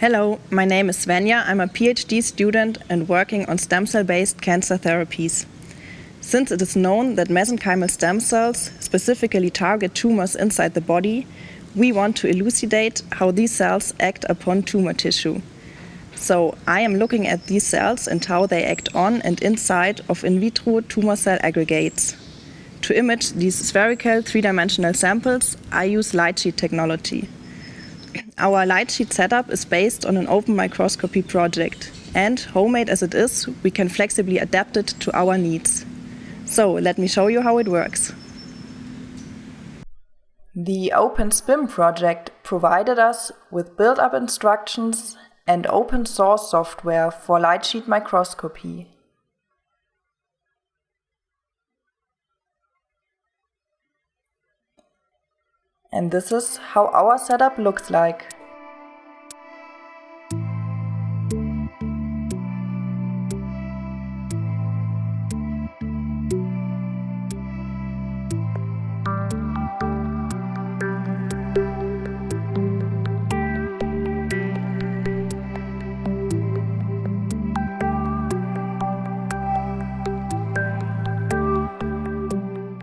Hello, my name is Svenja. I'm a PhD student and working on stem cell-based cancer therapies. Since it is known that mesenchymal stem cells specifically target tumors inside the body, we want to elucidate how these cells act upon tumor tissue. So I am looking at these cells and how they act on and inside of in vitro tumor cell aggregates. To image these spherical three-dimensional samples, I use light sheet technology. Our light sheet setup is based on an open microscopy project, and homemade as it is, we can flexibly adapt it to our needs. So let me show you how it works. The OpenSPIM project provided us with build-up instructions and open source software for light sheet microscopy. And this is how our setup looks like.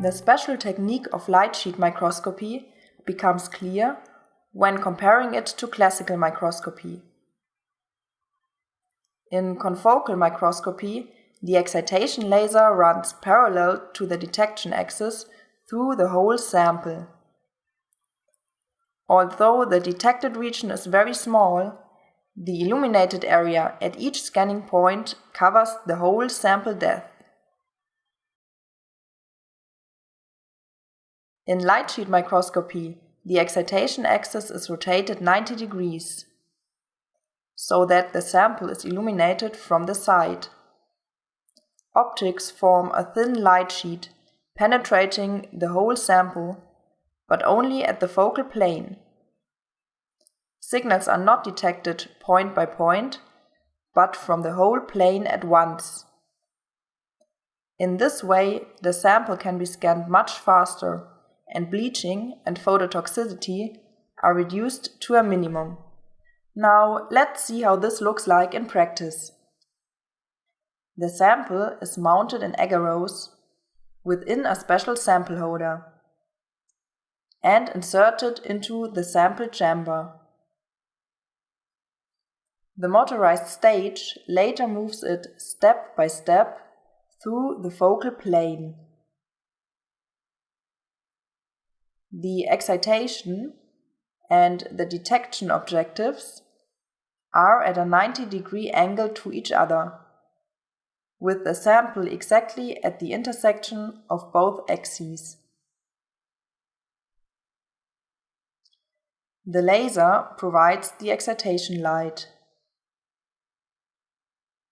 The special technique of light sheet microscopy becomes clear when comparing it to classical microscopy. In confocal microscopy, the excitation laser runs parallel to the detection axis through the whole sample. Although the detected region is very small, the illuminated area at each scanning point covers the whole sample depth. In light sheet microscopy, the excitation axis is rotated 90 degrees, so that the sample is illuminated from the side. Optics form a thin light sheet penetrating the whole sample, but only at the focal plane. Signals are not detected point by point, but from the whole plane at once. In this way, the sample can be scanned much faster and bleaching and phototoxicity are reduced to a minimum. Now let's see how this looks like in practice. The sample is mounted in agarose within a special sample holder and inserted into the sample chamber. The motorized stage later moves it step by step through the focal plane. The excitation and the detection objectives are at a 90 degree angle to each other, with the sample exactly at the intersection of both axes. The laser provides the excitation light.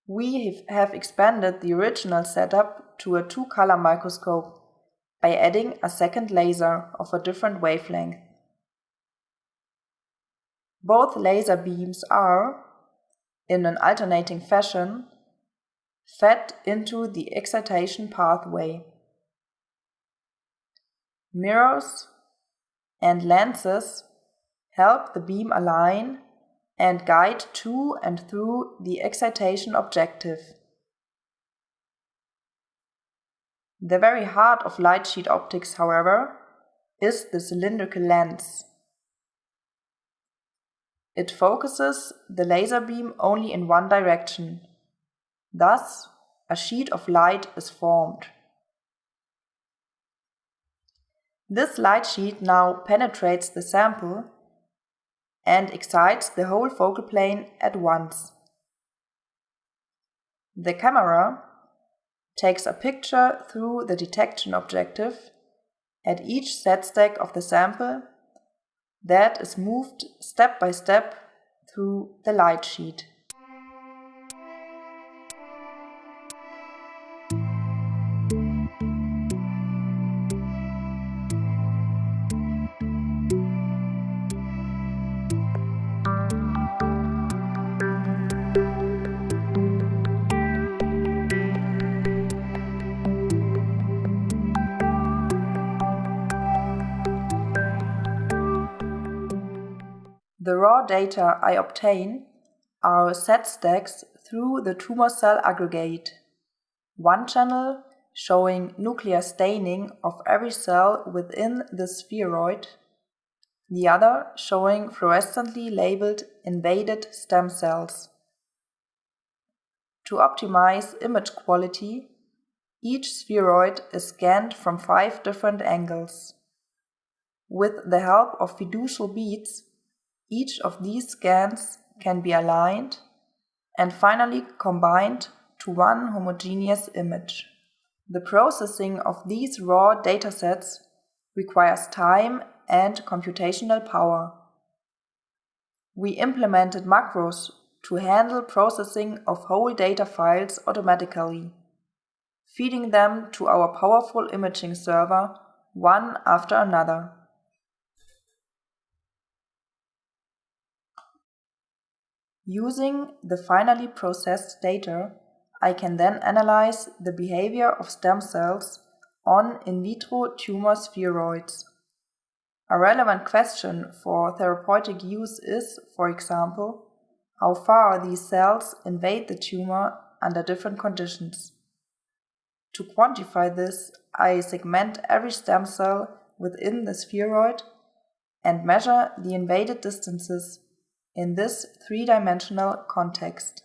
We have expanded the original setup to a two-color microscope by adding a second laser of a different wavelength. Both laser beams are, in an alternating fashion, fed into the excitation pathway. Mirrors and lenses help the beam align and guide to and through the excitation objective. The very heart of light sheet optics, however, is the cylindrical lens. It focuses the laser beam only in one direction. Thus, a sheet of light is formed. This light sheet now penetrates the sample and excites the whole focal plane at once. The camera takes a picture through the detection objective at each z-stack of the sample that is moved step by step through the light sheet. The raw data I obtain are z-stacks through the tumor cell aggregate. One channel showing nuclear staining of every cell within the spheroid, the other showing fluorescently labeled invaded stem cells. To optimize image quality, each spheroid is scanned from five different angles. With the help of fiducial beads, each of these scans can be aligned and finally combined to one homogeneous image. The processing of these raw datasets requires time and computational power. We implemented macros to handle processing of whole data files automatically, feeding them to our powerful imaging server one after another. Using the finally processed data, I can then analyze the behavior of stem cells on in vitro tumor spheroids. A relevant question for therapeutic use is, for example, how far these cells invade the tumor under different conditions. To quantify this, I segment every stem cell within the spheroid and measure the invaded distances in this three-dimensional context.